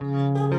Música